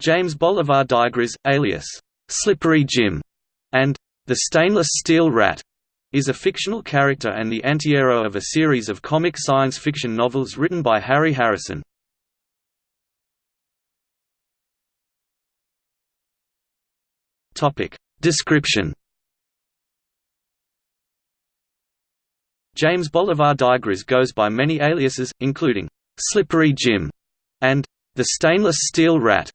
James Bolivar Digriz, alias Slippery Jim, and the Stainless Steel Rat, is a fictional character and the antihero of a series of comic science fiction novels written by Harry Harrison. Topic description. James Bolivar Digriz goes by many aliases, including Slippery Jim and the Stainless Steel Rat.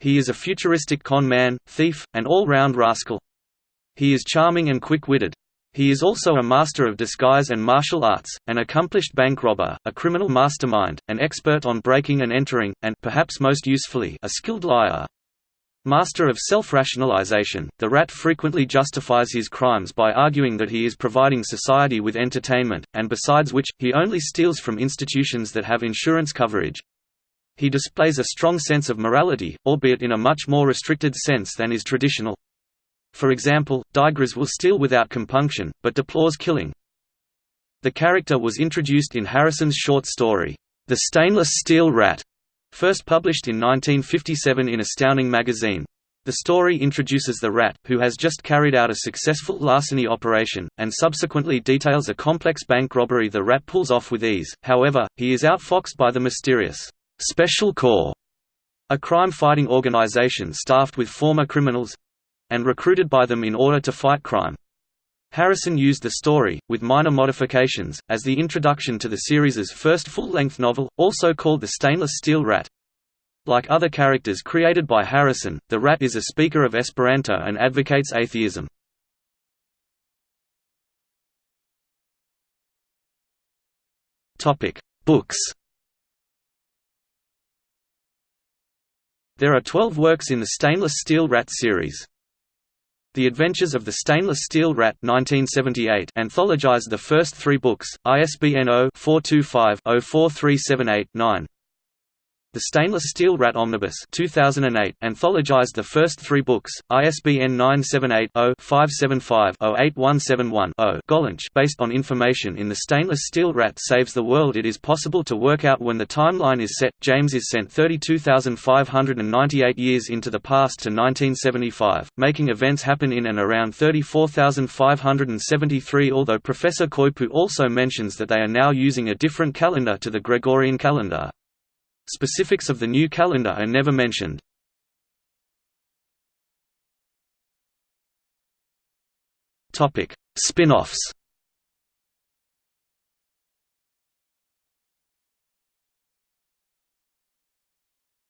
He is a futuristic con man, thief, and all-round rascal. He is charming and quick-witted. He is also a master of disguise and martial arts, an accomplished bank robber, a criminal mastermind, an expert on breaking and entering, and perhaps most usefully, a skilled liar. Master of self-rationalization, the rat frequently justifies his crimes by arguing that he is providing society with entertainment, and besides which, he only steals from institutions that have insurance coverage. He displays a strong sense of morality, albeit in a much more restricted sense than is traditional. For example, Digriz will steal without compunction, but deplores killing. The character was introduced in Harrison's short story, The Stainless Steel Rat, First published in 1957 in Astounding magazine. The story introduces the rat, who has just carried out a successful larceny operation, and subsequently details a complex bank robbery the rat pulls off with ease, however, he is outfoxed by the mysterious Special Corps, a crime-fighting organization staffed with former criminals—and recruited by them in order to fight crime. Harrison used the story, with minor modifications, as the introduction to the series's first full-length novel, also called The Stainless Steel Rat. Like other characters created by Harrison, the rat is a speaker of Esperanto and advocates atheism. Books There are 12 works in the Stainless Steel Rat series. The Adventures of the Stainless Steel Rat 1978 anthologized the first three books, ISBN 0-425-04378-9. The Stainless Steel Rat Omnibus 2008 anthologized the first three books, ISBN 978-0-575-08171-0 Gollancz based on information in The Stainless Steel Rat Saves the World It is possible to work out when the timeline is set. James is sent 32,598 years into the past to 1975, making events happen in and around 34,573 although Professor Coypu also mentions that they are now using a different calendar to the Gregorian calendar. Specifics of the new calendar are never mentioned. Topic: Spin-offs.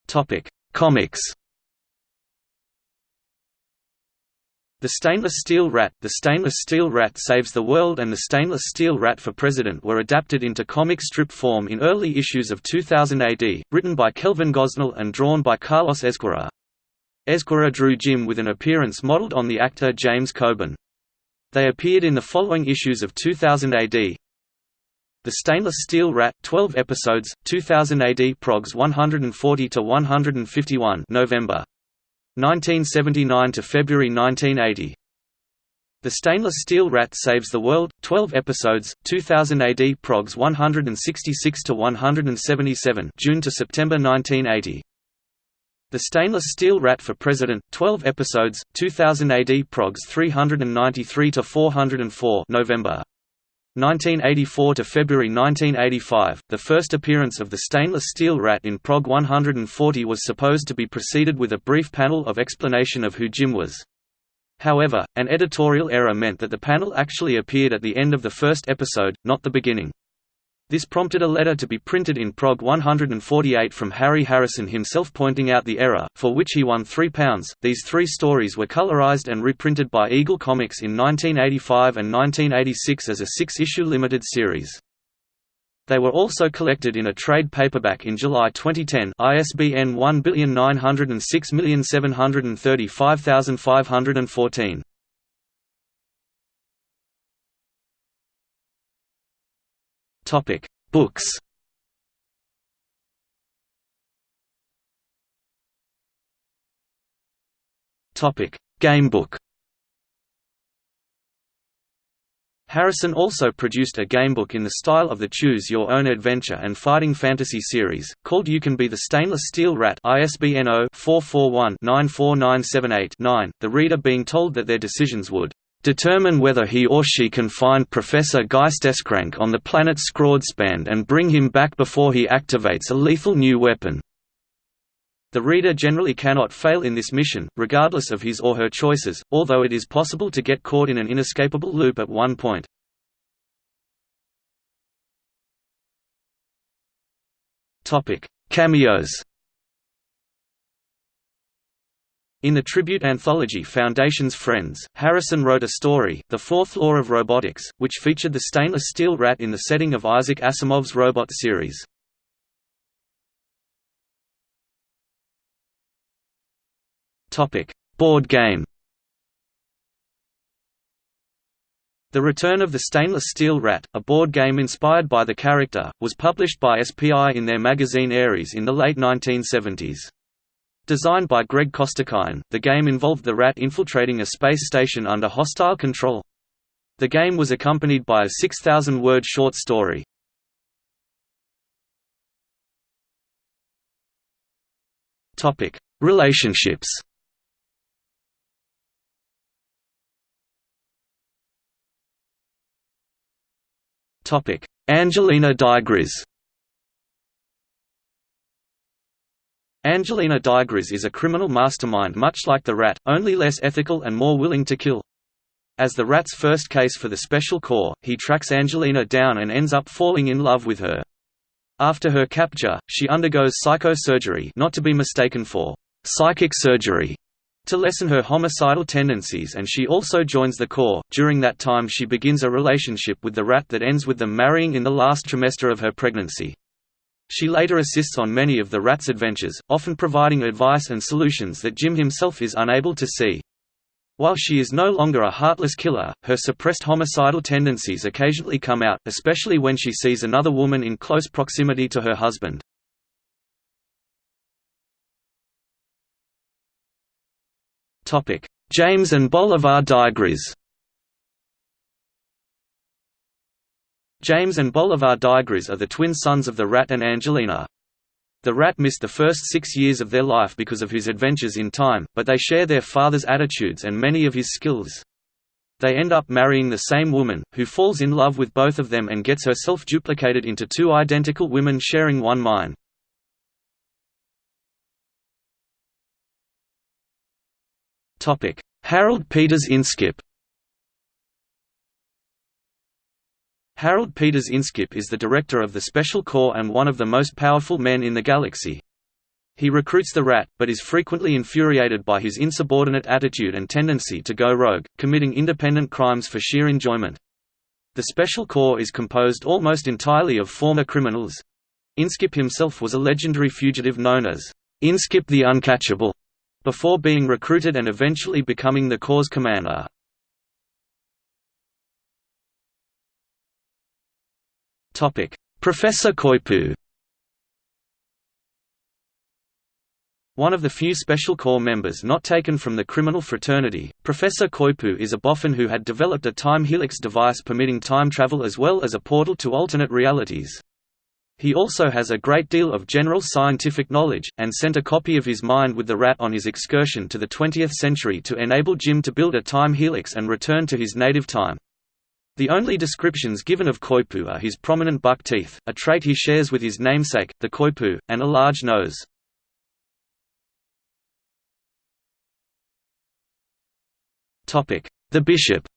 Topic: Comics. The Stainless Steel Rat, The Stainless Steel Rat Saves the World and The Stainless Steel Rat for President were adapted into comic strip form in early issues of 2000 AD, written by Kelvin Gosnell and drawn by Carlos Ezquerra. Ezquerra drew Jim with an appearance modeled on the actor James Coburn. They appeared in the following issues of 2000 AD. The Stainless Steel Rat, 12 episodes, 2000 AD Progs 140 to 151, November. 1979 to February 1980. The Stainless Steel Rat Saves the World, 12 episodes, 2000 AD Progs 166 to 177, June to September 1980. The Stainless Steel Rat for President, 12 episodes, 2000 AD Progs 393 to 404, November. 1984 to February 1985, the first appearance of the stainless steel rat in Prog 140 was supposed to be preceded with a brief panel of explanation of who Jim was. However, an editorial error meant that the panel actually appeared at the end of the first episode, not the beginning. This prompted a letter to be printed in Prog 148 from Harry Harrison himself pointing out the error, for which he won £3. These three stories were colorized and reprinted by Eagle Comics in 1985 and 1986 as a six-issue limited series. They were also collected in a trade paperback in July 2010 ISBN 1906735514. Topic: Books. Topic: Gamebook. Harrison also produced a gamebook in the style of the Choose Your Own Adventure and Fighting Fantasy series, called You Can Be the Stainless Steel Rat ISBN 0-441-94978-9, the reader being told that their decisions would determine whether he or she can find Professor Geisteskrank on the planet Scroadspan and bring him back before he activates a lethal new weapon. The reader generally cannot fail in this mission, regardless of his or her choices, although it is possible to get caught in an inescapable loop at one point. Cameos In the tribute anthology Foundation's Friends, Harrison wrote a story, The Fourth Law of Robotics, which featured the stainless steel rat in the setting of Isaac Asimov's Robot series. Board game. The Return of the Stainless Steel Rat, a board game inspired by the character, was published by SPI in their magazine Ares in the late 1970s. Designed by Greg Costikyan, the game involved the rat infiltrating a space station under hostile control. The game was accompanied by a 6,000-word short story. Relationships Angelina Digriz Angelina Digriz is a criminal mastermind much like the Rat, only less ethical and more willing to kill. As the Rat's first case for the Special Corps, he tracks Angelina down and ends up falling in love with her. After her capture, she undergoes psychosurgery not to be mistaken for psychic surgery to lessen her homicidal tendencies and she also joins the Corps. During that time she begins a relationship with the rat that ends with them marrying in the last trimester of her pregnancy. She later assists on many of the rat's adventures, often providing advice and solutions that Jim himself is unable to see. While she is no longer a heartless killer, her suppressed homicidal tendencies occasionally come out, especially when she sees another woman in close proximity to her husband. James and Bolivar Digriz James and Bolivar Digriz are the twin sons of the Rat and Angelina. The Rat missed the first six years of their life because of his adventures in time, but they share their father's attitudes and many of his skills. They end up marrying the same woman, who falls in love with both of them and gets herself duplicated into two identical women sharing one mind. Harold Peters Inskip Harold Peters Inskip is the director of the Special Corps and one of the most powerful men in the galaxy. He recruits the Rat, but is frequently infuriated by his insubordinate attitude and tendency to go rogue, committing independent crimes for sheer enjoyment. The Special Corps is composed almost entirely of former criminals. Inskip himself was a legendary fugitive known as Inskip the Uncatchable before being recruited and eventually becoming the Corps' commander. Professor Coypu One of the few Special Corps members not taken from the criminal fraternity, Professor Coypu is a boffin who had developed a time helix device permitting time travel as well as a portal to alternate realities. He also has a great deal of general scientific knowledge, and sent a copy of his mind with the rat on his excursion to the 20th century to enable Jim to build a time helix and return to his native time. The only descriptions given of Coypu are his prominent buck teeth, a trait he shares with his namesake, the coypu, and a large nose. The Bishop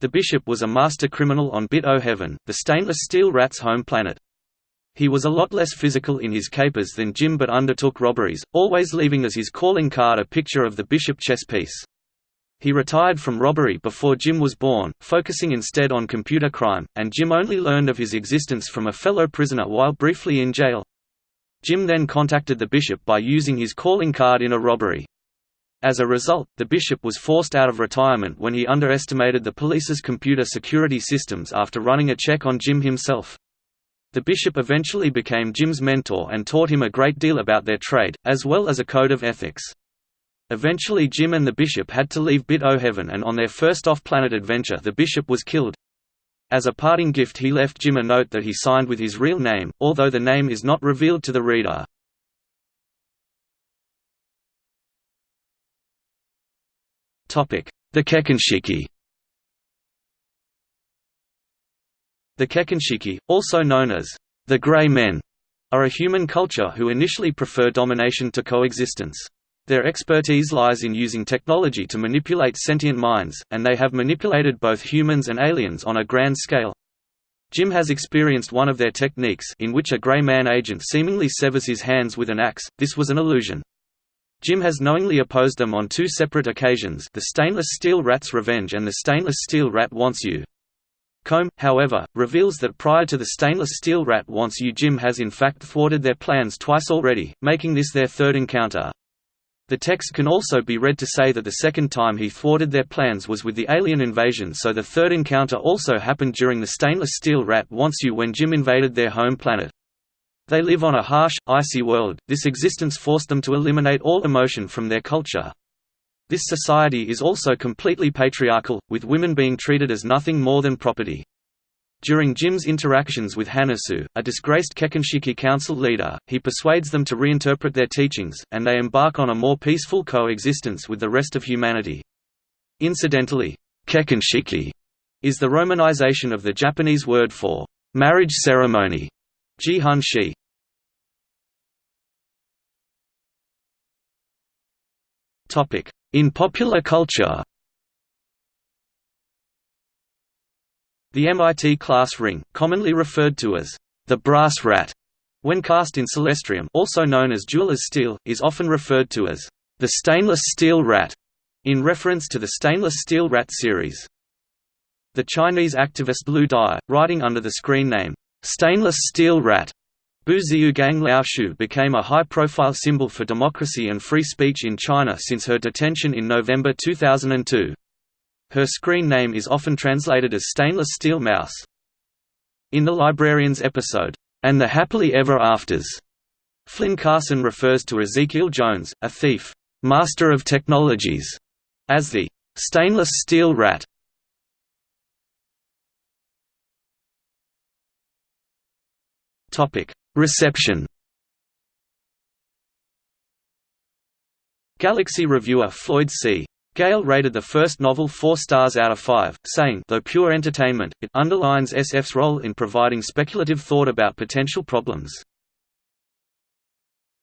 The Bishop was a master criminal on Bit-O Heaven, the stainless steel rat's home planet. He was a lot less physical in his capers than Jim but undertook robberies, always leaving as his calling card a picture of the Bishop chess piece. He retired from robbery before Jim was born, focusing instead on computer crime, and Jim only learned of his existence from a fellow prisoner while briefly in jail. Jim then contacted the bishop by using his calling card in a robbery. As a result, the bishop was forced out of retirement when he underestimated the police's computer security systems after running a check on Jim himself. The bishop eventually became Jim's mentor and taught him a great deal about their trade, as well as a code of ethics. Eventually Jim and the Bishop had to leave Bit-O-Heaven and on their first off-planet adventure the Bishop was killed. As a parting gift he left Jim a note that he signed with his real name, although the name is not revealed to the reader. The Kekkonshiki The Kekkonshiki, also known as the Grey Men, are a human culture who initially prefer domination to coexistence. Their expertise lies in using technology to manipulate sentient minds, and they have manipulated both humans and aliens on a grand scale. Jim has experienced one of their techniques in which a Grey Man agent seemingly severs his hands with an axe, this was an illusion. Jim has knowingly opposed them on two separate occasions the stainless steel rat's revenge and the stainless steel rat wants you. Combe, however, reveals that prior to the stainless steel rat wants you Jim has in fact thwarted their plans twice already, making this their third encounter. The text can also be read to say that the second time he thwarted their plans was with the alien invasion so the third encounter also happened during the stainless steel rat wants you when Jim invaded their home planet. They live on a harsh, icy world, this existence forced them to eliminate all emotion from their culture. This society is also completely patriarchal, with women being treated as nothing more than property. During Jim's interactions with Hanasu, a disgraced Kekkonshiki council leader, he persuades them to reinterpret their teachings, and they embark on a more peaceful coexistence with the rest of humanity. Incidentally, Kekkonshiki is the romanization of the Japanese word for marriage ceremony, Jihun shi. In popular culture The MIT class ring, commonly referred to as the brass rat, when cast in celestrium also known as jeweler's steel, is often referred to as the stainless steel rat, in reference to the stainless steel rat series. The Chinese activist Liu Di, writing under the screen name, stainless steel rat, Bu Ziugang Laoshu became a high-profile symbol for democracy and free speech in China since her detention in November 2002. Her screen name is often translated as Stainless Steel Mouse. In the Librarians episode, And the Happily Ever Afters, Flynn Carsen refers to Ezekiel Jones, a thief, master of technologies, as the stainless steel rat. Topic: Reception. Galaxy reviewer Floyd C. Gale rated the first novel four stars out of five, saying, though pure entertainment, it underlines SF's role in providing speculative thought about potential problems.